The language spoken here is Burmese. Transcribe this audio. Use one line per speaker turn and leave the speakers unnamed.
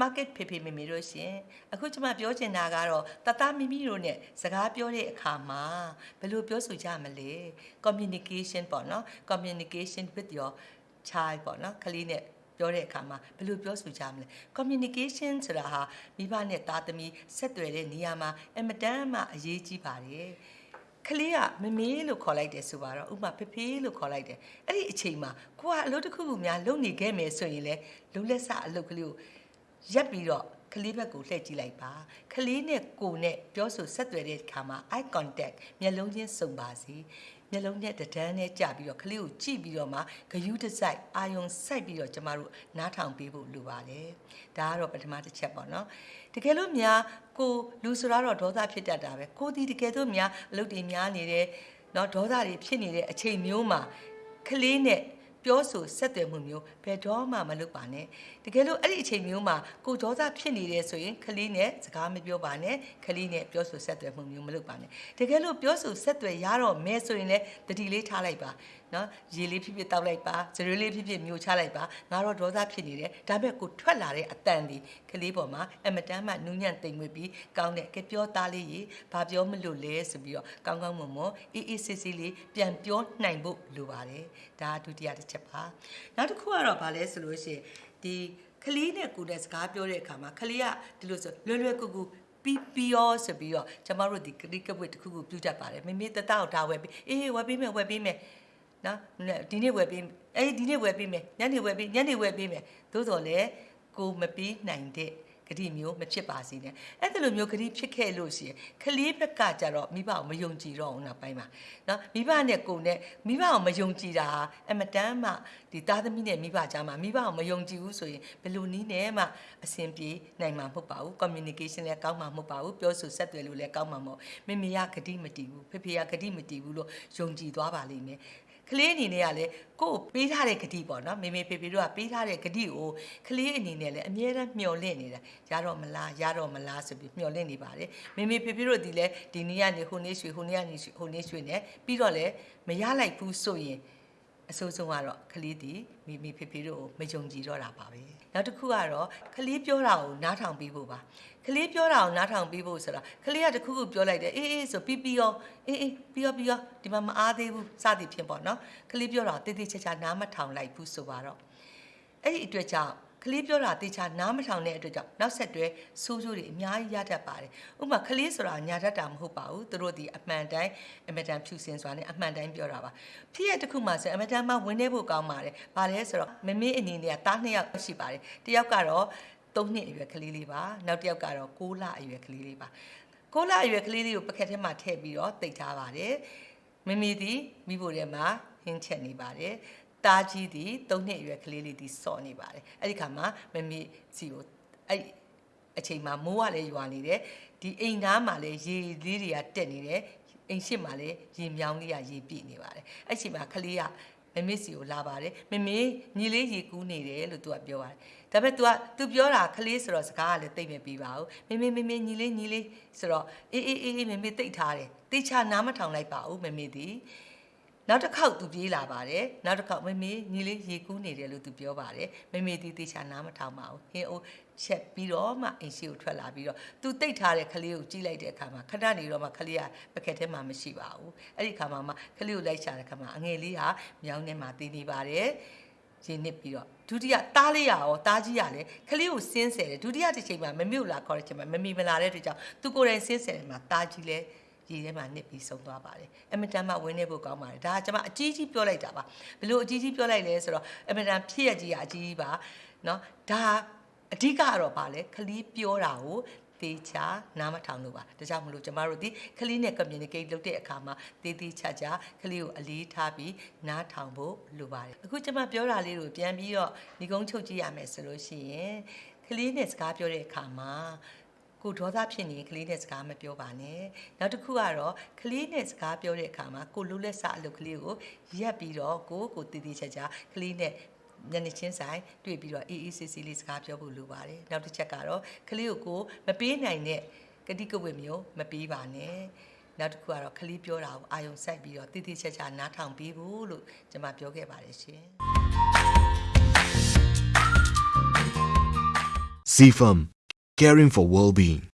market ဖေဖေမေမေတို့ရှင်အခုကျွန်မပြောချင်တာကတော့တသားမိမိတို့နဲ့စကားပြောတဲ့အခါမှာဘယ်လိုပြောဆိုကြမလဲ communication ပေါ့နော် communication with your child ပေါ့နော်ကလေးနဲ့ပြောတဲ့အခါမှာဘယ်လိုပြောဆိုကြမလဲ communication ဆိုတာဟာမိဘနဲ့သားသမီးဆက်သွယ်တဲ့နေရာမှာအမတန်မှအရေးကြီးပါတယ်ကလေးကမမေးလို့ခေါ်လိုက်တယ်ဆိုပါတော့ဥပမာဖေဖေလို့ခေါ်လိုက်တယ်အဲ့ဒီအချိန်မှာကိုကအလုပ်တစ်ခုခုများလုပ်နေခဲ့မယ်ဆိုရင်လေလုံလက်စအလုပ်ကလေးကို ရက်ပြီးတော့ကလေးဘက်ကိုလှည့်ကြည့်လိုက်ပါကလေးနဲ့ကိုနဲ့ပြောဆိုဆက်သွယ်တဲ့အခါမှာ eye contact မျက်လုံးချင်းစုံပါစီမျက်လုံးနဲ့တဒန်းနဲ့ကြပြီးတော့ကလေးကိုကြည့်ပြီးတော့မှဂယုတစိုက်အာယုံစိုက်ပြီးတော့ကျမတို့နားထောင်ပေးဖို့လိုပါတယ်ဒါကတော့ပထမတစ်ချက်ပေါ့နော်တကယ်လို့များကိုလူဆိုတော့ဒေါသဖြစ်တတ်တာပဲကိုဒီတကယ်လို့များအလုပ်တွေများနေတယ်နော်ဒေါသတွေဖြစ်နေတဲ့အချိန်မျိုးမှာကလေးနဲ့ ပြောဆိုဆက်သွယ်မှုမျိုးဘယ်တော့မှမလုပ်ပါနဲ့တကယ်လို့အဲ့ဒီအချိန်မျိုးမှာကိုဒေါသဖြစ်နေတယ်ဆိုရင်ခလေးနဲ့စကားမပြောပါနဲ့ခလေးနဲ့ပြောဆိုဆက်သွယ်မှုမျိုးမလုပ်ပါနဲ့တကယ်လို့ပြောဆိုဆက်သွယ်ရတော့မဲဆိုရင်လည်းတတိလေးထားလိုက်ပါ နော်ရေလေးဖြစ်ဖြစ်တောက်လိုက်ပါစရွေးလေးဖြစ်ဖြစ်မျိုးချလိုက်ပါငါတော့ဒေါသဖြစ်နေတယ်ဒါပေမဲ့ကိုထွက်လာတဲ့အတန်ဒီကလေးပေါ်မှာအမတမ်းမှနူးညံ့တိမ်မွေ့ပြီးကောင်းတဲ့ကပြောသားလေးရေဘာပြောမလို့လဲဆိုပြီးတော့ကောင်းကောင်းမွန်မွန်အေးအေးဆေးဆေးလေးပြန်ပြောနိုင်ဖို့လိုပါတယ်ဒါဒုတိယတစ်ချက်ပါနောက်တစ်ခုကတော့ဗာလဲဆိုလို့ရှိရင်ဒီကလေးနဲ့ကိုယ်နဲ့စကားပြောတဲ့အခါမှာကလေးကဒီလိုဆိုလွယ်လွယ်ကူကူပီပီယောဆိုပြီးတော့ကျမတို့ဒီကလေးကပွေတစ်ခုခုပြုတ်တတ်ပါတယ်မိမိတတောက်ဒါဝယ်ပြီးအေးဝယ်ပေးမယ်ဝယ်ပေးမယ် နော်ဒီနေ့ဝယ်ပေးအေးဒီနေ့ဝယ်ပေးမယ်ညနေဝယ်ပေးညနေဝယ်ပေးမယ်သို့တော်လည်းကိုမပေးနိုင်တဲ့ဂတိမျိုးမဖြစ်ပါစေနဲ့အဲ့ဒါလိုမျိုးဂတိဖြစ်ခဲ့လို့ရှိရင်ကလေးဘက်ကကြတော့မိဘကိုမယုံကြည်တော့ဘူးနောက်ပိုင်းမှာနော်မိဘနဲ့ကိုယ်နဲ့မိဘကိုမယုံကြည်တာအမတမ်းမှဒီသားသမီးနဲ့မိဘကြားမှာမိဘကိုမယုံကြည်ဘူးဆိုရင်ဘယ်လိုနည်းနဲ့မှအဆင်ပြေနိုင်မှာမဟုတ်ပါဘူး communication လည်းကောင်းမှာမဟုတ်ပါဘူးပြောဆိုဆက်သွယ်လို့လည်းကောင်းမှာမဟုတ်မိမိကဂတိမတည်ဘူးဖေဖေကဂတိမတည်ဘူးလို့ယုံကြည်သွားပါလိမ့်မယ် ကလေးအနေနဲ့ကလည်းကိုယ်ပေးထားတဲ့ဂတိပေါ့နော်မေမေဖေဖေတို့ကပေးထားတဲ့ဂတိကိုကလေးအနေနဲ့လည်းအမြဲတမ်းမျှော်လင့်နေတာရတော့မလားရတော့မလားဆိုပြီးမျှော်လင့်နေပါတယ်မေမေဖေဖေတို့ဒီလဲဒီနေ့ကနေဟိုနေ့ရွှေဟိုနေ့ကနေဟိုနေ့ရွှေနဲ့ပြီးတော့လည်းမရလိုက်ဘူးဆိုရင် အဆိုးဆုံးကတော့ကလေးတီမိမိဖေဖေတို့ကိုမယုံကြည်တော့တာပါပဲနောက်တစ်ခုကတော့ကလေးပြောတာကိုနားထောင်ပြီးဖို့ပါကလေးပြောတာကိုနားထောင်ပြီးဖို့ဆိုတော့ကလေးကတခုခုပြောလိုက်တယ်အေးအေးဆိုပြီးပြီးရောအေးအေးပြီးရောပြီးရောဒီမှာမအားသေးဘူးစသည်ဖြင့်ပေါ့နော်ကလေးပြောတာတေးသေးချာချာနားမထောင်လိုက်ဘူးဆိုပါတော့အဲ့ဒီအတွက်ကြောင့် ကလေးပြောတာတေချာနားမထောင်တဲ့အတွက်ကြောင့်နောက်ဆက်တွဲဆိုးဆိုးတွေအများကြီးရတတ်ပါတယ်။ဥပမာကလေးဆိုတာညာတတ်တာမဟုတ်ပါဘူး။သူတို့ဒီအမှန်တိုင်းအမတန်ဖြူစင်စွာနဲ့အမှန်တိုင်းပြောတာပါ။ဖြစ်ရတစ်ခုမှဆိုအမတန်မှဝင်နေဖို့ကောင်းပါတယ်။ဘာလဲဆိုတော့မမေအနေနဲ့ကတားနှစ်ယောက်ရှိပါတယ်။တစ်ယောက်ကတော့3နှစ်အရွယ်ကလေးလေးပါ။နောက်တစ်ယောက်ကတော့6လအရွယ်ကလေးလေးပါ။6လအရွယ်ကလေးလေးကိုပကက်ထဲမှာထည့်ပြီးတော့တိတ်ထားပါတယ်။မမေဒီမိဖို့ထဲမှာဟင်းချက်နေပါတယ်။ တားကြီးသည်၃နှစ်အရွယ်ကလေးလေးဒီစော်နေပါတယ်အဲ့ဒီခါမှာမမေစီကိုအဲ့အချိန်မှာမိုးကလည်းရွာနေတယ်ဒီအိမ်သားမှာလည်းရေလေးတွေကတက်နေတယ်အိမ်ရှိမှာလည်းရေမြောင်းလေးကရေပြည့်နေပါတယ်အဲ့ချိန်မှာကလေးကမမေစီကိုလာပါတယ်မမေညီလေးရေကူးနေတယ်လို့သူကပြောပါတယ်ဒါပေမဲ့ तू က तू ပြောတာကလေးဆိုတော့စကားကလည်းတိတ်မပြီးပါဘူးမမေမမေညီလေးညီလေးဆိုတော့အေးအေးအေးမမေတိတ်ထားတယ်တိတ်ချနားမထောင်လိုက်ပါဘူးမမေသည် နောက်တစ်ခေါက်သူပြေးလာပါတယ်နောက်တစ်ခေါက်မမေညီလေးရေကူးနေတယ်လို့သူပြောပါတယ်မမေတီတေချာနားမထောင်ပါဘူးဟင်းအိုးချက်ပြီးတော့မှအိမ်ရှိကိုထွက်လာပြီးတော့သူတိတ်ထားတဲ့ကလေးကိုကြည့်လိုက်တဲ့အခါမှာခဏနေတော့မှကလေးကပကက်ထဲမှာမရှိပါဘူးအဲ့ဒီခါမှာမှကလေးကိုလိုက်ရှာတဲ့ခါမှာအငယ်လေးဟာမြောင်းထဲမှာတည်နေပါတယ်ရင်းနစ်ပြီးတော့ဒုတိယတားလေးရရောတားကြီးရလဲခလေးကိုစင်းဆယ်တယ်ဒုတိယတစ်ချိန်မှာမမြုပ်လာခေါ်တဲ့ချိန်မှာမမီမလာတဲ့အတွက်ကြောင့်သူကိုယ်တိုင်စင်းဆယ်တယ်မှာတားကြီးလဲ ရေထဲမှာနစ်ပြီးဆုံးသွားပါတယ်အမတန်မှဝင်းနေဖို့ကောင်းပါတယ်ဒါကကျွန်မအကြီးကြီးပြောလိုက်တာပါဘလို့အကြီးကြီးပြောလိုက်လဲဆိုတော့အမတန်ဖြစ်ရကြီးကအကြီးကြီးပါเนาะဒါအဓိကကတော့ဗာလဲခလီးပြောတာကိုတေချာနားမထောင်လို့ပါဒါကြောင့်မလို့ကျမတို့ဒီခလီးနဲ့ communicate လုပ်တဲ့အခါမှာတေးသေးချာချာခလီးကိုအလေးထားပြီးနားထောင်ဖို့လိုပါတယ်အခုကျမပြောတာလေးကိုပြန်ပြီးတော့ဒီကုန်းချုပ်ကြည့်ရမယ်ဆိုလို့ရှိရင်ခလီးနဲ့စကားပြောတဲ့အခါမှာ ကိုဒေါသဖြစ်နေကလေးနဲ့စကားမပြောပါနဲ့နောက်တစ်ခုကတော့ကလေးနဲ့စကားပြောတဲ့အခါမှာကိုလူလက်စအလုပ်ကလေးကိုရက်ပြီးတော့ကိုကိုတည်တည်ချာချာကလေးနဲ့ညနေချင်းဆိုင်တွေ့ပြီးတော့အေးအေးဆေးဆေးလေးစကားပြောဖို့လိုပါတယ်နောက်တစ်ချက်ကတော့ကလေးကိုကိုမပေးနိုင်တဲ့ကတိကဝတ်မျိုးမပေးပါနဲ့နောက်တစ်ခုကတော့ခလီးပြောတာကိုအာယုံစိုက်ပြီးတော့တည်တည်ချာချာနားထောင်ပြီးဖို့လို့ကျွန်မပြောခဲ့ပါတယ်ရှင်
CFAM caring for well being.